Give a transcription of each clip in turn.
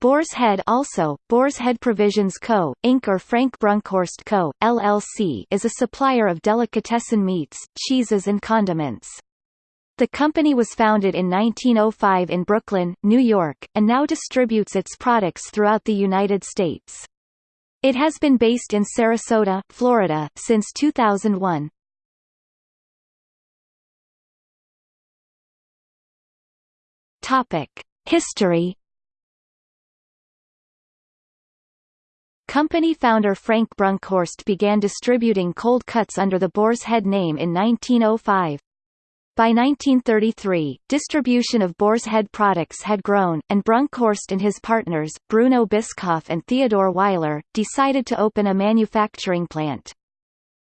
Boar's Head also, Boar's Head Provisions Co., Inc. or Frank Brunkhorst Co., LLC is a supplier of delicatessen meats, cheeses and condiments. The company was founded in 1905 in Brooklyn, New York, and now distributes its products throughout the United States. It has been based in Sarasota, Florida, since 2001. Topic: History Company founder Frank Brunkhorst began distributing cold cuts under the Boar's Head name in 1905. By 1933, distribution of Boar's Head products had grown, and Brunkhorst and his partners, Bruno Bischoff and Theodore Weiler, decided to open a manufacturing plant.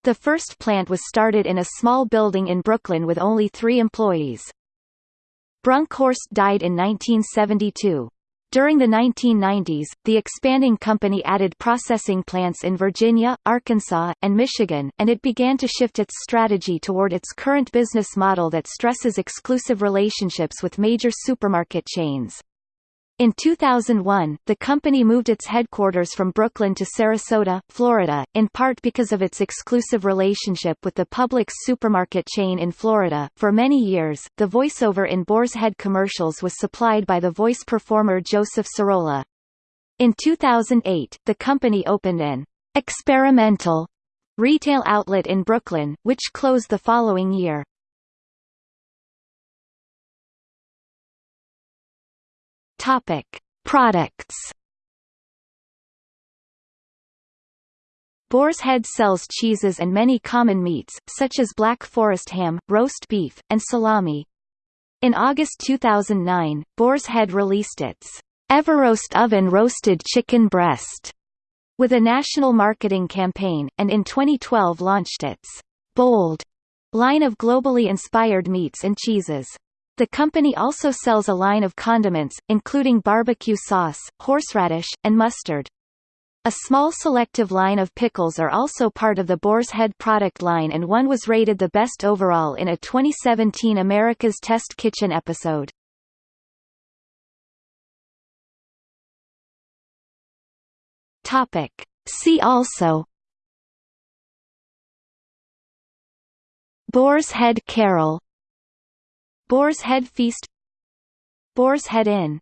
The first plant was started in a small building in Brooklyn with only three employees. Brunkhorst died in 1972. During the 1990s, the expanding company added processing plants in Virginia, Arkansas, and Michigan, and it began to shift its strategy toward its current business model that stresses exclusive relationships with major supermarket chains. In 2001, the company moved its headquarters from Brooklyn to Sarasota, Florida, in part because of its exclusive relationship with the Publix supermarket chain in Florida. For many years, the voiceover in Boar's Head commercials was supplied by the voice performer Joseph Sirola. In 2008, the company opened an experimental retail outlet in Brooklyn, which closed the following year. Topic: Products. Boar's Head sells cheeses and many common meats, such as Black Forest ham, roast beef, and salami. In August 2009, Boar's Head released its Everroast Oven Roasted Chicken Breast with a national marketing campaign, and in 2012 launched its Bold line of globally inspired meats and cheeses. The company also sells a line of condiments, including barbecue sauce, horseradish, and mustard. A small selective line of pickles are also part of the Boar's Head product line and one was rated the best overall in a 2017 America's Test Kitchen episode. Topic. See also Boar's Head Carol Boar's Head Feast Boar's Head Inn